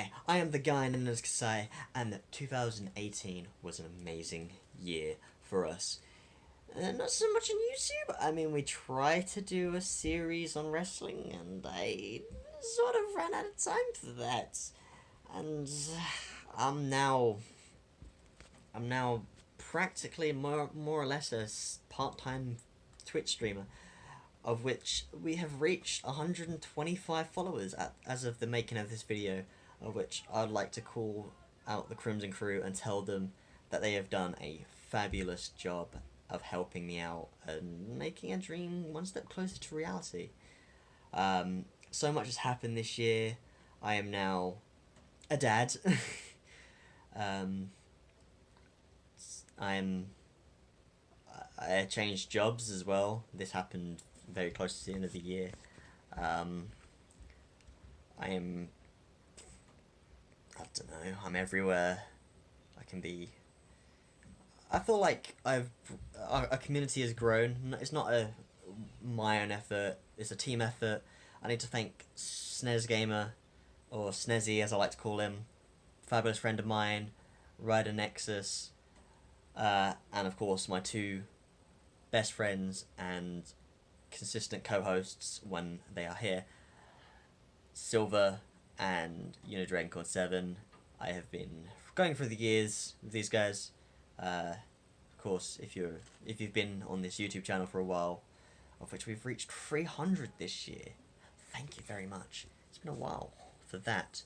Hi, I am the guy known as Kasai, and 2018 was an amazing year for us. Uh, not so much on YouTube. I mean, we tried to do a series on wrestling, and I sort of ran out of time for that. And I'm now, I'm now practically more more or less a part time Twitch streamer of which we have reached 125 followers at, as of the making of this video, of which I'd like to call out the Crimson Crew and tell them that they have done a fabulous job of helping me out and making a dream one step closer to reality. Um, so much has happened this year. I am now a dad. um, I'm I changed jobs as well. This happened very close to the end of the year. Um, I am. I don't know. I'm everywhere. I can be. I feel like I've our, our community has grown. It's not a my own effort. It's a team effort. I need to thank Snez Gamer, or Snezzy as I like to call him, fabulous friend of mine, Rider Nexus, uh, and of course my two best friends and consistent co-hosts when they are here. Silver and Unidragon 7. I have been going through the years with these guys. Uh, of course, if you're if you've been on this YouTube channel for a while, of which we've reached 300 this year, thank you very much. It's been a while for that.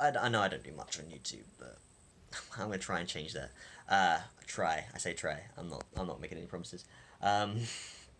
I, I know I don't do much on YouTube, but I'm gonna try and change that. Uh, try. I say try. I'm not. I'm not making any promises. Um,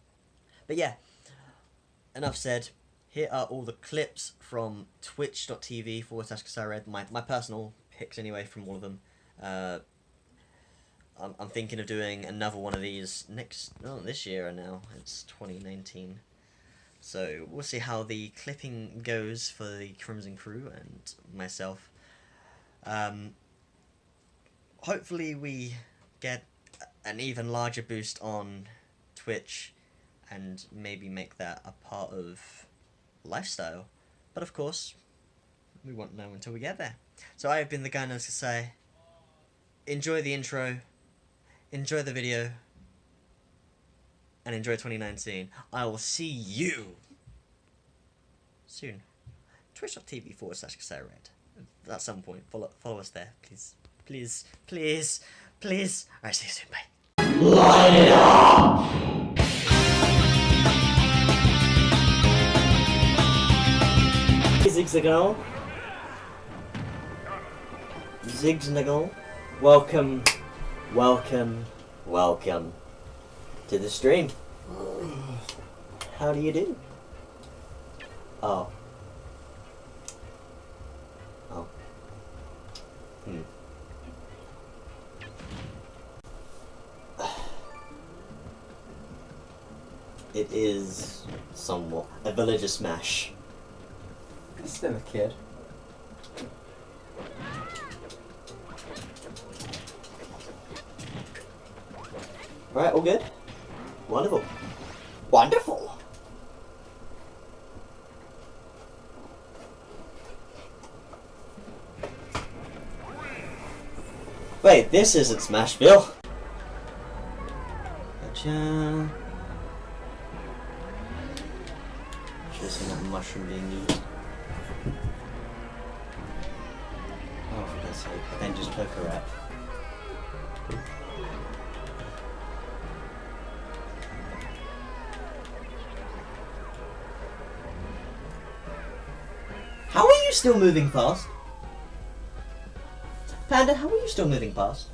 but yeah, enough said. Here are all the clips from twitch.tv forward slash Kasared, my, my personal picks anyway from all of them. Uh, I'm, I'm thinking of doing another one of these next, oh, this year now, it's 2019. So we'll see how the clipping goes for the Crimson Crew and myself. Um, hopefully we get an even larger boost on Twitch and maybe make that a part of lifestyle. But of course, we won't know until we get there. So I have been the guy knows to say, enjoy the intro, enjoy the video, and enjoy 2019. I will see you soon. Twitch.tv forward slash Red. At some point, follow, follow us there, please. Please, please, please. Alright, see you soon, bye. Light it up! Zigzagal. Zigzagal. Welcome, welcome, welcome to the stream. How do you do? Oh. Oh. Hmm. It is somewhat a villager smash. He's still a kid. Alright, all good? Wonderful. Wonderful! Wait, this isn't Smashville. Gotcha. Seen that mushroom being used. Then just took her out. How are you still moving fast? Panda, how are you still moving fast?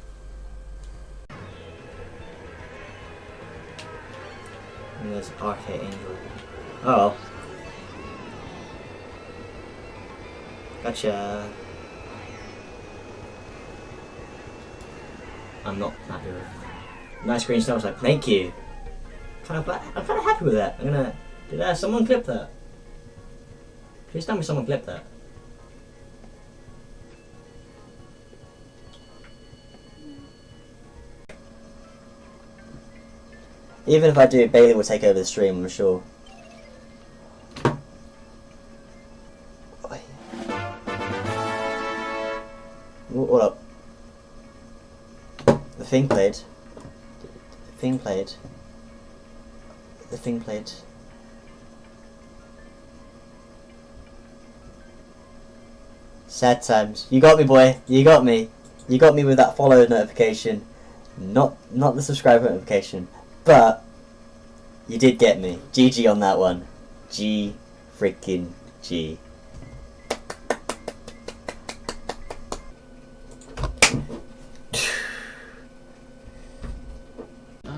And there's Arcade Angel. Oh. Gotcha. I'm not happy with. Nice green stone. I was like, thank you. Kind of, I'm kind of happy with that. I'm gonna. Did uh, someone clip that? Please tell me someone clipped that. Even if I do, Bailey will take over the stream, I'm sure. Thing played. The thing played. The thing played. Sad times. You got me, boy. You got me. You got me with that follow notification. Not not the subscribe notification. But you did get me. GG on that one. G freaking G.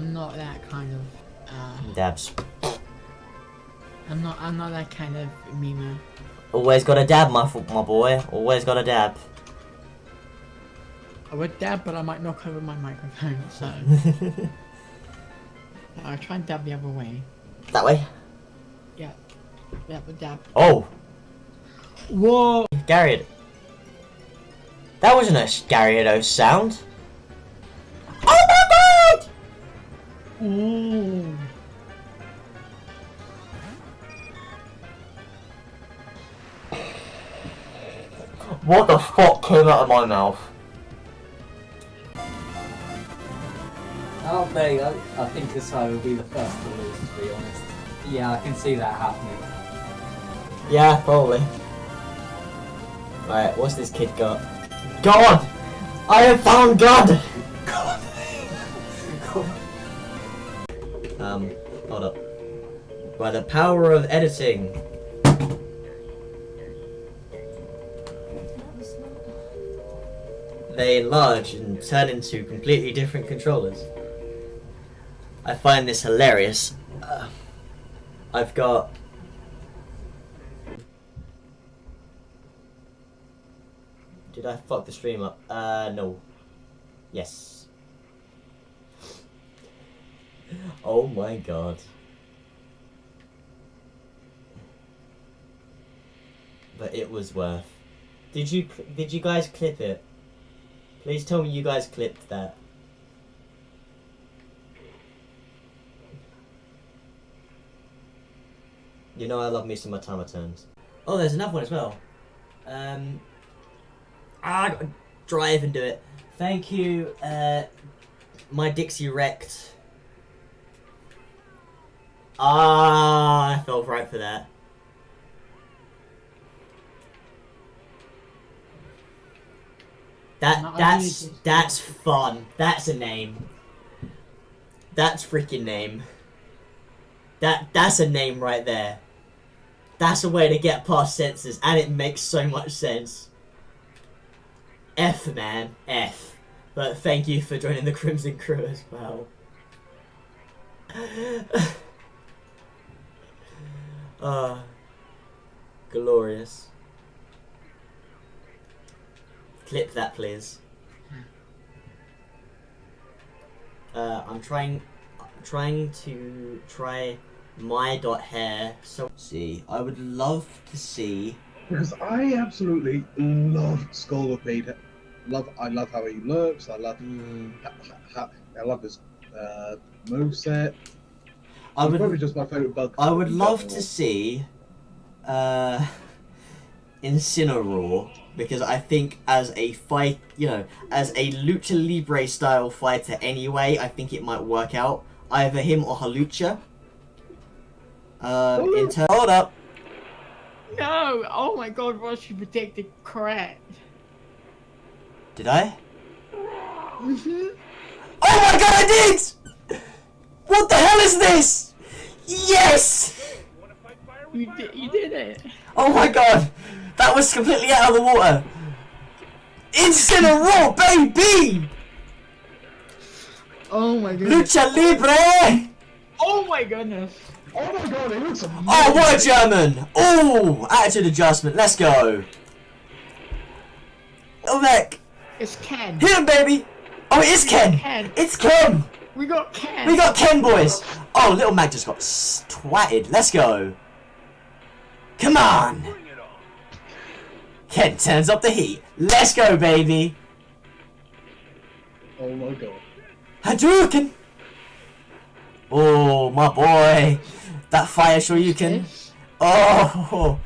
I'm not that kind of. Uh, Dabs. I'm not. I'm not that kind of meme. Always got a dab, my my boy. Always got a dab. I would dab, but I might knock over my microphone. So I'll try and dab the other way. that way. Yeah, yeah, but dab. Oh, Whoa! Gary. That wasn't a Gary sound. Ooh. What the fuck came out of my mouth? Oh, there you go. I think Kasai will be the first to lose, to be honest. Yeah, I can see that happening. Yeah, probably. Alright, what's this kid got? God! I have found God! By the power of editing. They enlarge and turn into completely different controllers. I find this hilarious. Uh, I've got Did I fuck the stream up? Uh, no. Yes. oh my god. But it was worth. Did you did you guys clip it? Please tell me you guys clipped that. You know I love me some automatons. Oh, there's another one as well. Um, Ah, I gotta drive and do it. Thank you, uh, my Dixie wrecked. Ah, I fell right for that. That that's that's fun. That's a name. That's freaking name. That that's a name right there. That's a way to get past senses, and it makes so much sense. F man, F. But thank you for joining the Crimson Crew as well. uh, glorious. Clip that, please. Uh, I'm trying, trying to try my dot hair. So see, I would love to see. Because I absolutely love Scolipede. Love, I love how he looks. I love, Mm, I love his uh, moveset. I would. probably just my favorite bug. I would love to see uh, Incineroar because I think as a fight, you know, as a lucha libre style fighter anyway, I think it might work out. Either him or Hawlucha. Um, in ter- hold up. No! Oh my god, Ross, you predicted correct. Did I? Mhm. Oh my god, I did! What the hell is this? Yes! You did. You did it. Oh my god! That was completely out of the water! Incineroar, baby! Oh my goodness. Lucha Libre! Oh my goodness. Oh my god, he looks amazing. Oh, what a German! Oh, attitude adjustment. Let's go. Oh, back. It's Ken. Hit him, baby. Oh, it is Ken. Ken. It's Ken. We got Ken. We got Ken, boys. Oh, little Mac just got twatted. Let's go. Come on. Ken turns up the heat. Let's go, baby. Oh my god. Hadouken. Oh, my boy. That fire Shoryuken. This? Oh.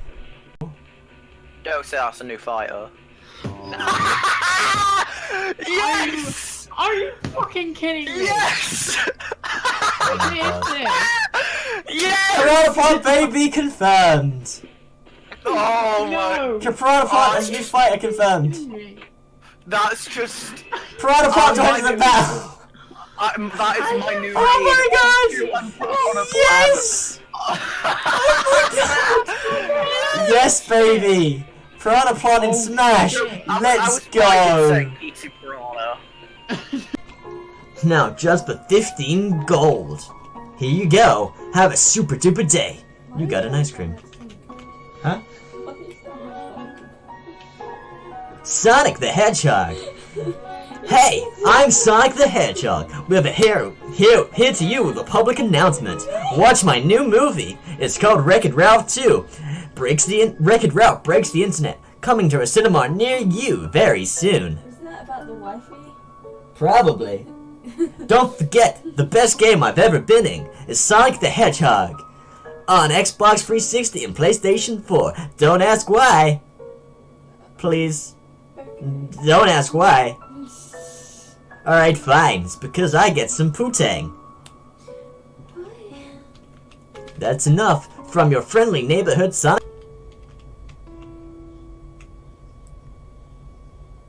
Don't say that's a new fighter. Oh. Yes! Are you fucking kidding me? Yes! Oh What is this? Yes! Piranha Plant baby confirmed! Oh my. No. Piranha Plant as new fighter confirmed! That's just. Piranha Plant Oh joins the goodness. battle! I, that is my new Oh my raid. god! One Piranha Yes! Yes, baby! Piranha Plant and oh, Smash! I- I Let's was right in go! eat a piranha. Now, just for 15 gold. Here you go. Have a super duper day. You got an ice cream. Sonic the Hedgehog. Hey, I'm Sonic the Hedgehog. We have a here, here, here to you with a public announcement. Watch my new movie. It's called Wreck-It Ralph 2. Breaks the in- Wreck-It Ralph breaks the internet. Coming to a cinema near you very soon. Isn't that about the wifey? Probably. Don't forget, the best game I've ever been in is Sonic the Hedgehog. On Xbox 360 and PlayStation 4. Don't ask why. Please. Don't ask why. Alright, fine. It's because I get some putang. That's enough from your friendly neighborhood son.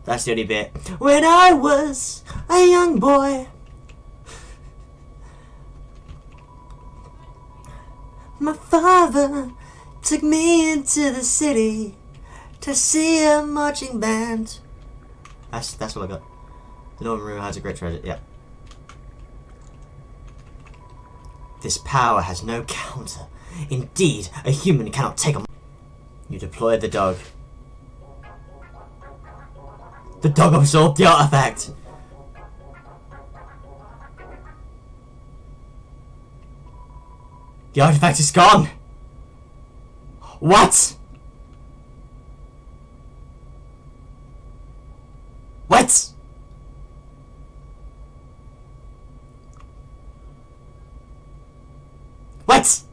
That's the only bit. When I was a young boy, my father took me into the city to see a marching band. That's that's what I got. The Northern Room has a great treasure. Yeah. This power has no counter. Indeed, a human cannot take a. You deploy the dog. The dog absorbed the artifact. The artifact is gone. What? What?